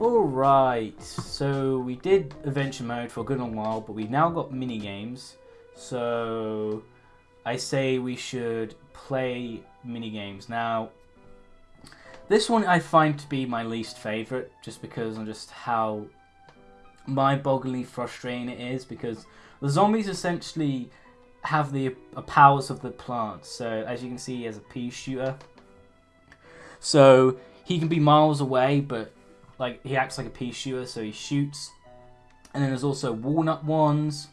Alright, so we did adventure mode for a good long while, but we've now got mini games. So I say we should play mini games. Now, this one I find to be my least favourite, just because of just how mind-bogglingly frustrating it is, because the zombies essentially have the uh, powers of the plants. So as you can see, he has a pea shooter. So he can be miles away, but like he acts like a pea shooter, so he shoots. And then there's also walnut ones,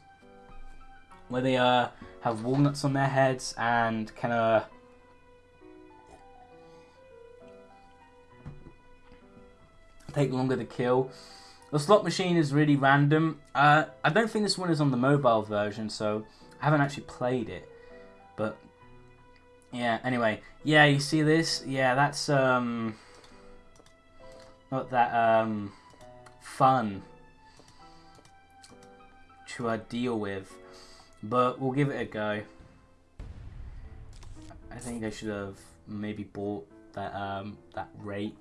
where they uh have walnuts on their heads and kind of take longer to kill. The slot machine is really random. Uh, I don't think this one is on the mobile version, so I haven't actually played it. But yeah, anyway, yeah, you see this? Yeah, that's um not that um fun to uh, deal with, but we'll give it a go. I think I should have maybe bought that um that rake.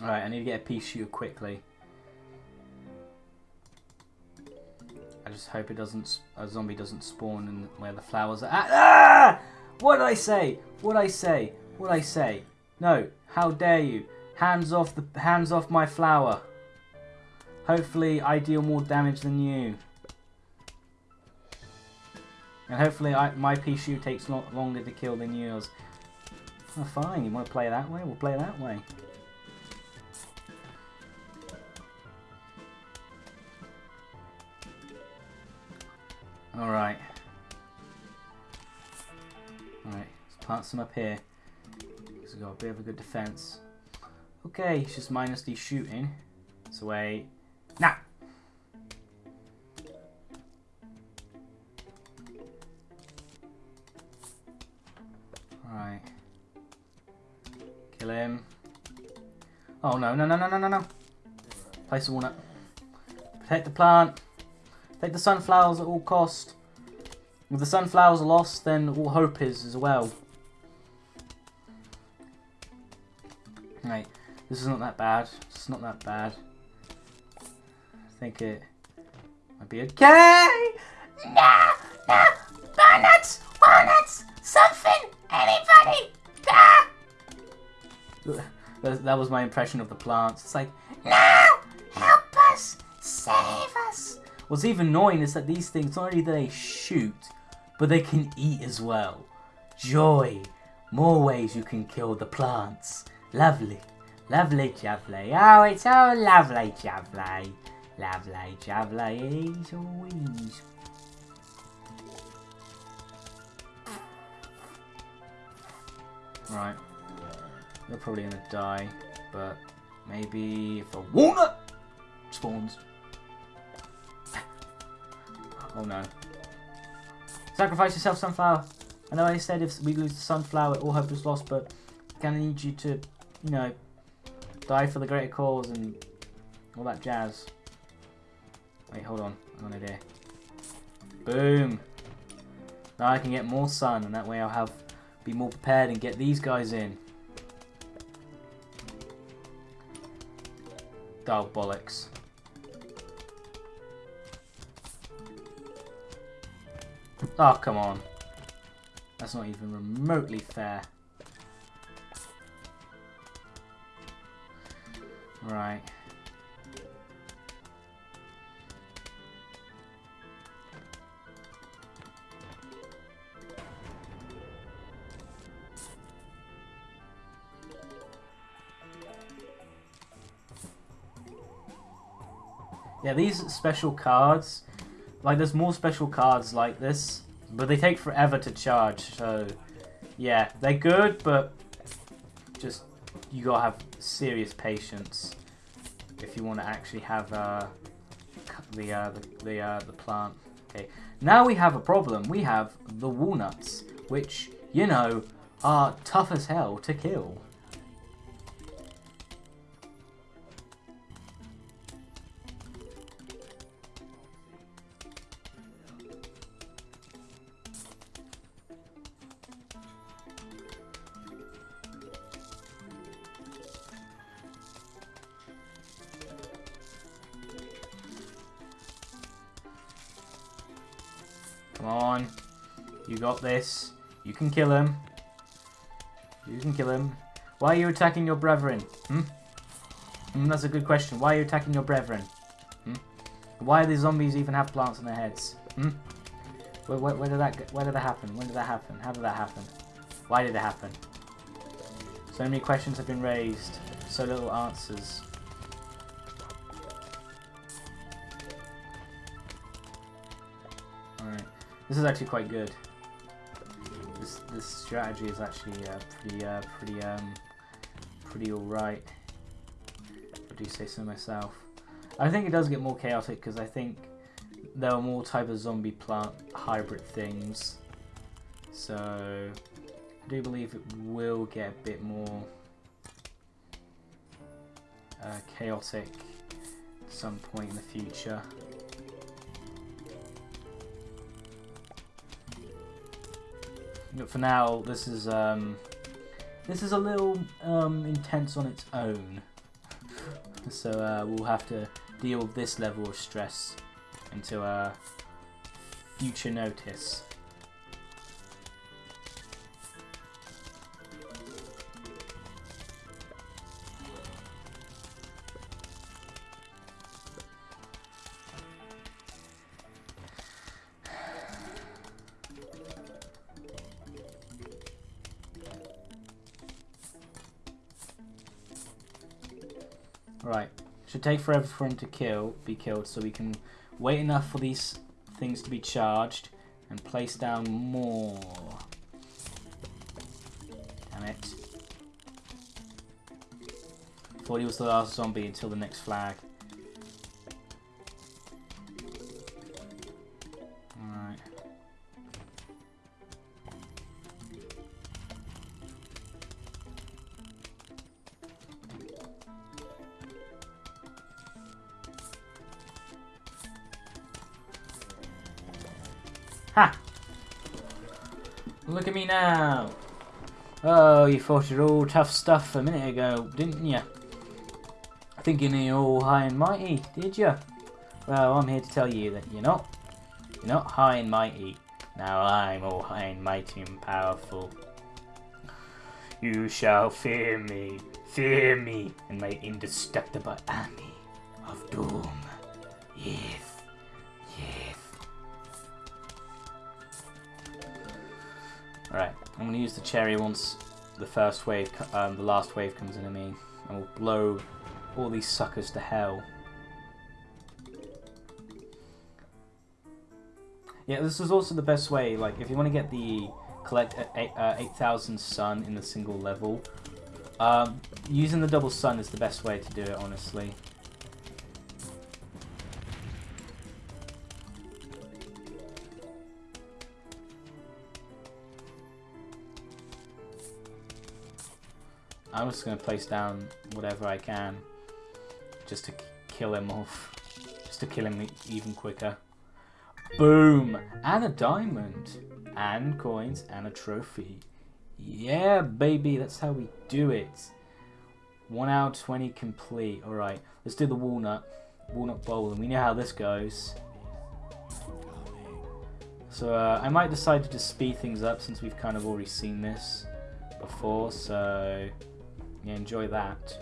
Alright, I need to get a pea shooter quickly. Just hope it doesn't a zombie doesn't spawn in where the flowers are at. Ah! What did I say? What did I say? What did I say? No, how dare you? Hands off the hands off my flower. Hopefully I deal more damage than you. And hopefully I, my pea shooter takes lo longer to kill than yours. Oh, fine, you want to play that way? We'll play that way. Alright. Alright, let's plant some up here. Because we've got a bit of a good defense. Okay, it's just minus the shooting. So wait. Now! Alright. Kill him. Oh no, no, no, no, no, no, no. Place a walnut. Protect the plant. Take the sunflowers at all cost. If the sunflowers are lost, then all hope is as well. Right, this is not that bad. It's not that bad. I think it might be okay. No, no, walnuts, walnuts, something, anybody! That, was my impression of the plants. It's like, No, help us, save. What's even annoying is that these things, not only do they shoot, but they can eat as well. Joy. More ways you can kill the plants. Lovely. Lovely jubbly. Oh, it's so lovely jubbly. Lovely as always. Right. They're probably gonna die, but maybe if a walnut spawns. Oh no. Sacrifice yourself, sunflower. I know I said if we lose the sunflower, all hope is lost, but I kind of need you to, you know, die for the greater cause and all that jazz. Wait, hold on. I got an idea. Boom. Now I can get more sun, and that way I'll have be more prepared and get these guys in. Dog bollocks. Oh, come on. That's not even remotely fair. Right. Yeah, these special cards, like there's more special cards like this, but they take forever to charge, so yeah, they're good, but just you gotta have serious patience if you want to actually have uh, the uh, the the, uh, the plant. Okay, now we have a problem. We have the walnuts, which you know are tough as hell to kill. You got this. You can kill him. You can kill him. Why are you attacking your brethren? Hmm? Mm, that's a good question. Why are you attacking your brethren? Hmm? Why do the zombies even have plants on their heads? Hmm? Where, where, where did that where did that happen? When did that happen? How did that happen? Why did it happen? So many questions have been raised. So little answers. Alright. This is actually quite good. This this strategy is actually uh, pretty uh, pretty um pretty alright. I do say so myself. I think it does get more chaotic because I think there are more type of zombie plant hybrid things. So I do believe it will get a bit more uh, chaotic at some point in the future. But for now, this is um, this is a little um, intense on its own. so uh, we'll have to deal with this level of stress until uh, future notice. Right. Should take forever for him to kill, be killed, so we can wait enough for these things to be charged and place down more. Damn it. Thought he was the last zombie until the next flag. Look at me now. Oh, you thought you're all tough stuff a minute ago, didn't you? Thinking you're all high and mighty, did you? Well, I'm here to tell you that you're not. You're not high and mighty. Now I'm all high and mighty and powerful. You shall fear me, fear me, and my indestructible army of doom. Yes. Alright, I'm going to use the cherry once the first wave, um, the last wave comes into me, and we'll blow all these suckers to hell. Yeah, this is also the best way, like, if you want to get the collect uh, eight- uh, 8,000 sun in the single level, um, using the double sun is the best way to do it, honestly. I'm just going to place down whatever I can just to kill him off. Just to kill him even quicker. Boom! And a diamond. And coins and a trophy. Yeah, baby, that's how we do it. 1 out of 20 complete. Alright, let's do the walnut. Walnut bowl, and we know how this goes. So uh, I might decide to just speed things up since we've kind of already seen this before, so enjoy that.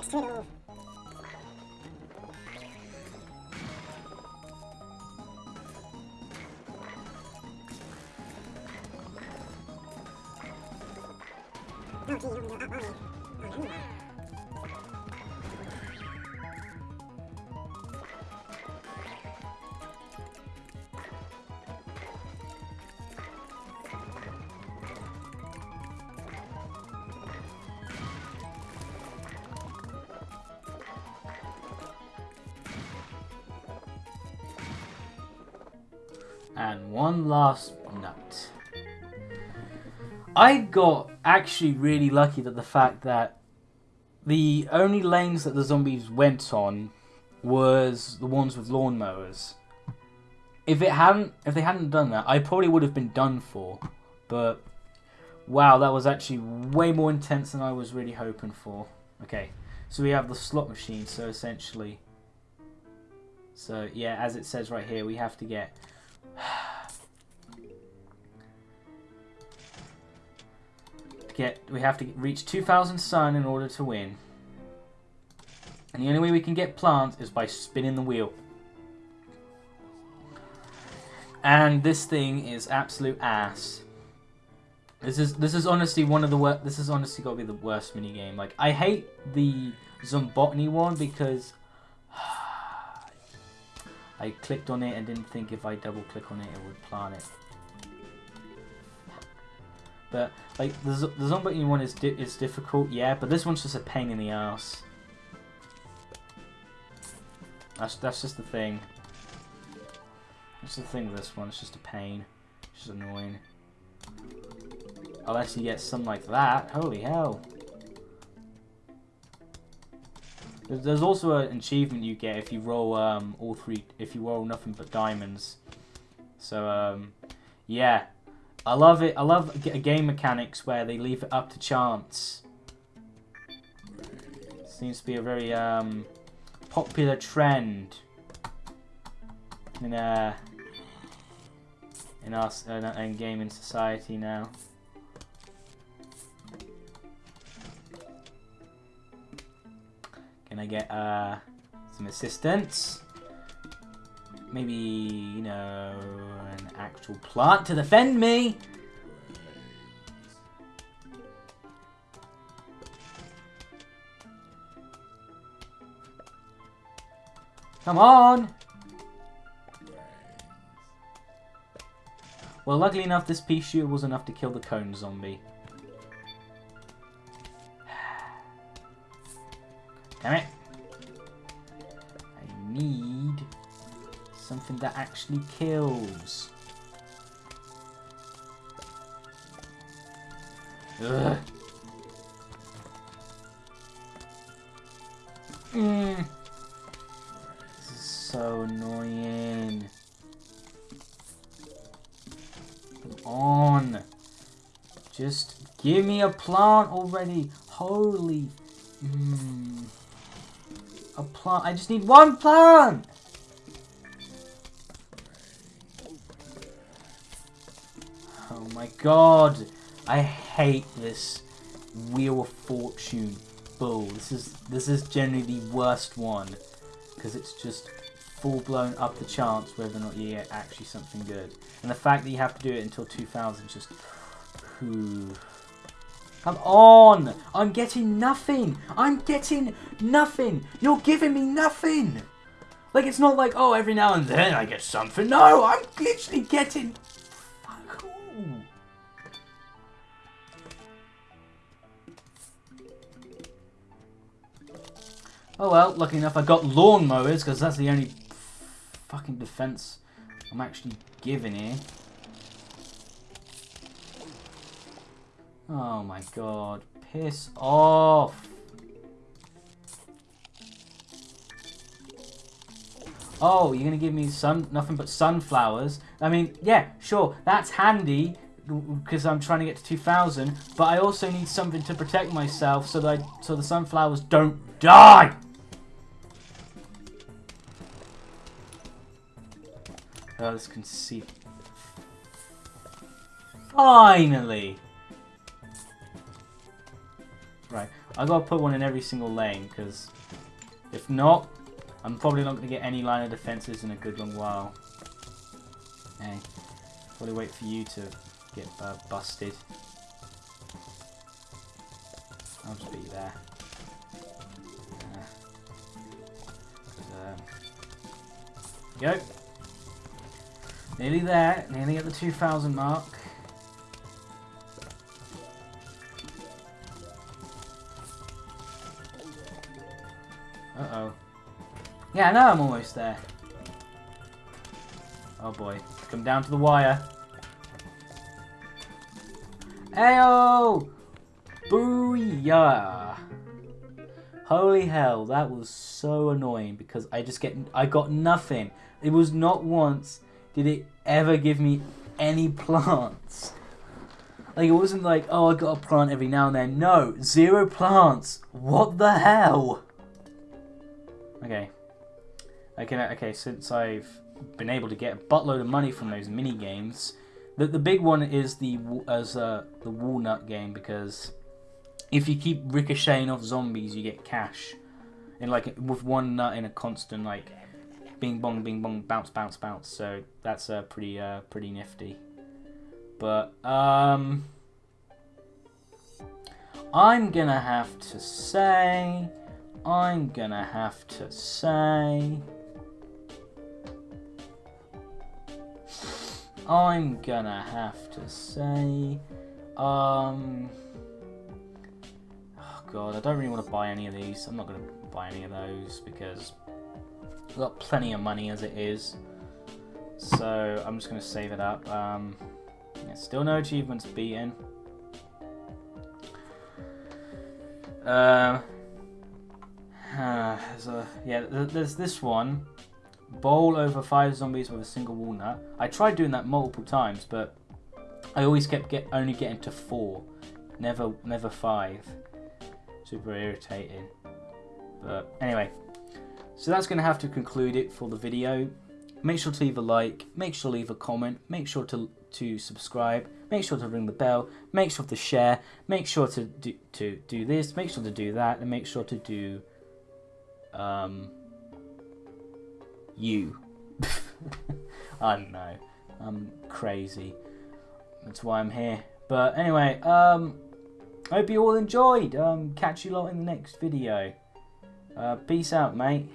Let's do. And one last nut. I got actually really lucky that the fact that the only lanes that the zombies went on was the ones with lawnmowers. If it hadn't, if they hadn't done that, I probably would have been done for. But wow, that was actually way more intense than I was really hoping for. Okay, so we have the slot machine. So essentially, so yeah, as it says right here, we have to get to get we have to reach 2000 sun in order to win. And the only way we can get plants is by spinning the wheel. And this thing is absolute ass. This is this is honestly one of the worst. This is honestly got to be the worst mini game. Like I hate the Zombotany one because I clicked on it and didn't think if I double click on it it would plant it. But like the the Zombotany one is di- is difficult, yeah. But this one's just a pain in the ass. That's that's just the thing. That's the thing with this one. It's just a pain. It's just annoying. Unless you get some like that. Holy hell. There's, there's also an achievement you get if you roll um, all three, if you roll nothing but diamonds. So um, yeah, I love it. I love game mechanics where they leave it up to chance. Seems to be a very um, popular trend in uh in us in, uh, in gaming society now. I get uh some assistance? Maybe you know an actual plant to defend me. Come on! Well, luckily enough, this pea shooter was enough to kill the cone zombie. Damn it. I need something that actually kills. Ugh. Mm. This is so annoying. Come on. Just give me a plant already. Holy. Plant. I just need one plant. Oh my god. I hate this Wheel of Fortune bull. This is this is generally the worst one because it's just full blown up the chance whether or not you get actually something good. And the fact that you have to do it until 2000 is just whew. Come on! I'm getting nothing! I'm getting nothing! You're giving me nothing! Like, it's not like, oh, every now and then I get something. No, I'm literally getting... Fuck all. Oh well, lucky enough I got lawnmowers, because that's the only fucking defense I'm actually giving here. Oh my god. Piss off. Oh, you're gonna give me sun nothing but sunflowers. I mean, yeah, sure, that's handy because I'm trying to get to 2000, but I also need something to protect myself so that I, so the sunflowers don't die. Oh, this can see. Finally. I gotta put one in every single lane because if not, I'm probably not gonna get any line of defenses in a good long while. Hey, probably wait for you to get uh, busted. I'll just be there. Uh, go. Nearly there. Nearly at the 2,000 mark. Uh-oh. Yeah, now I'm almost there. Oh boy. Come down to the wire. Ayo! Booyah! Holy hell, that was so annoying because I just get I got nothing. It was not once did it ever give me any plants. Like it wasn't like, oh I got a plant every now and then. No, zero plants. What the hell? Okay. Okay, okay, since I've been able to get a buttload of money from those mini games, the the big one is the as uh, the walnut game because if you keep ricocheting off zombies, you get cash. And like with one nut in a constant like bing bong bing bong bounce bounce bounce. So that's uh, pretty uh, pretty nifty. But um I'm gonna have to say I'm gonna have to say I'm gonna have to say um oh god I don't really want to buy any of these. I'm not gonna buy any of those because I've got plenty of money as it is. So I'm just gonna save it up. Um yeah, still no achievements beaten. Um Ah, there's a, yeah, there's this one. Bowl over five zombies with a single walnut. I tried doing that multiple times, but I always kept get only getting to four, never never five. Super irritating. But anyway, so that's gonna have to conclude it for the video. Make sure to leave a like, make sure to leave a comment, make sure to to subscribe, make sure to ring the bell, make sure to share, make sure to do to do this, make sure to do that, and make sure to do um, you. I don't know. I'm crazy. That's why I'm here. But anyway, um, I hope you all enjoyed. Um, catch you lot in the next video. Uh, peace out, mate.